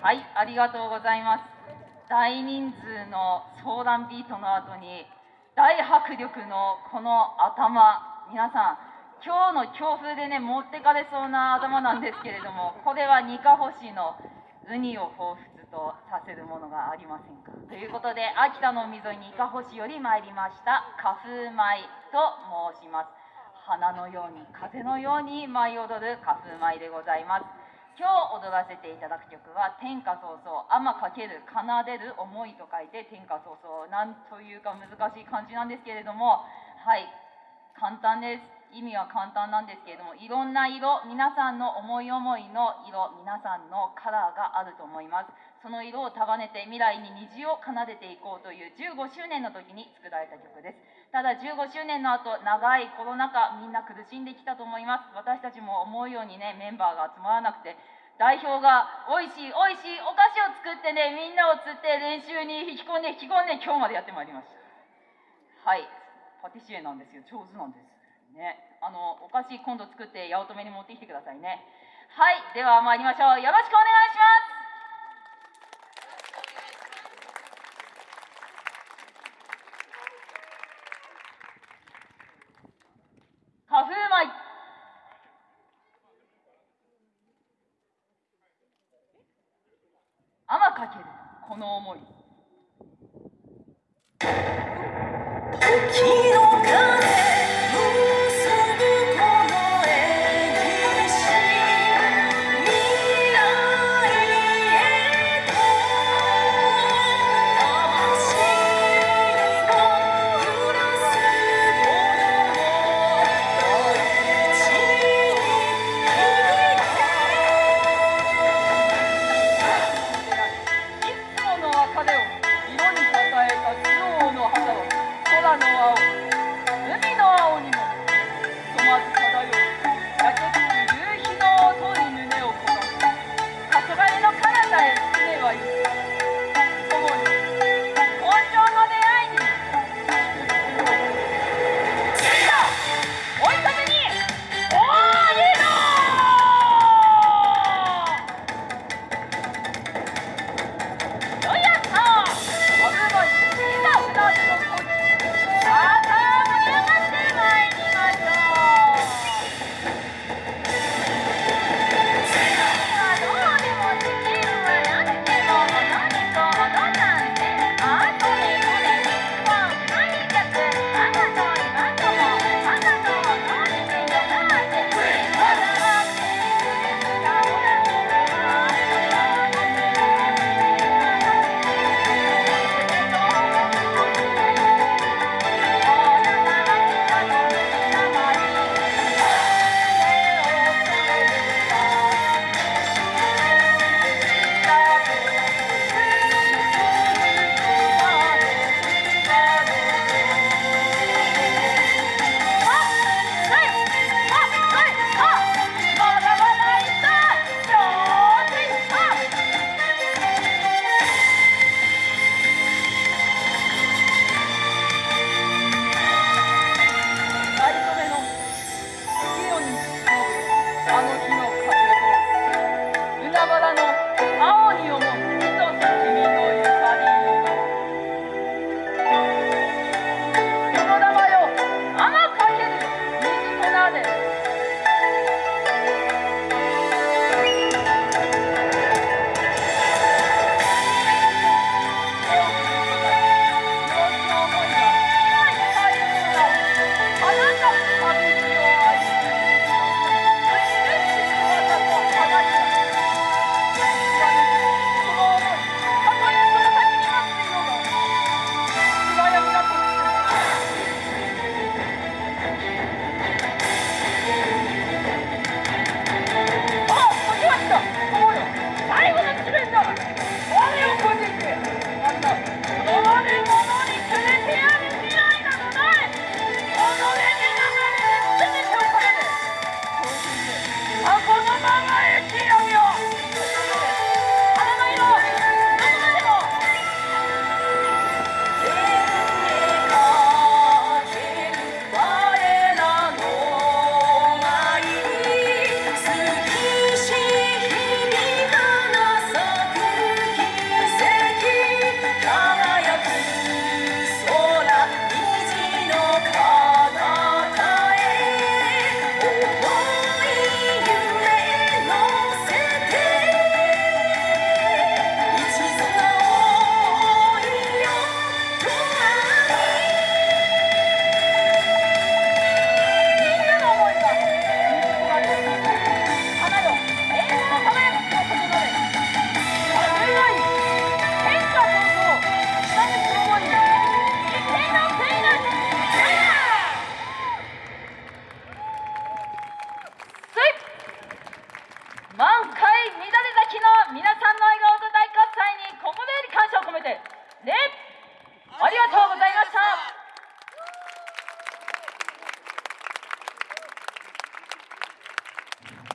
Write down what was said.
はい、ありがとうございます。大人数の相談ビートの後に大迫力のこの頭、皆さん、今日の強風でね、持ってかれそうな頭なんですけれども、これはニカホシのウニを彷彿とさせるものがありませんか？ということで、秋田の海沿いにニカホシより参りました花風舞と申します。花のように、風のように舞い踊る花風舞でございます。今日踊らせていただく曲は「天下早々」「天かける奏でる思い」と書いて「天下早々」なんというか難しい感じなんですけれどもはい簡単です。意味は簡単なんですけれどもいろんな色皆さんの思い思いの色皆さんのカラーがあると思います。その色を束ねて未来に虹を奏でていこうという15周年の時に作られた曲です。ただ15周年の後長いコロナ禍みんな苦しんできたと思います。私たちも思うようにねメンバーが集まらなくて代表が美味しい美味しいお菓子を作ってねみんなを釣って練習に引き込んで引き込んで今日までやってまいりました。はい。パティシエなんですよ。上手なんです。ね。あのお菓子今度作って八乙女に持ってきてくださいね。はいでは参りましょう。よろしくお願いします。かける。この思い。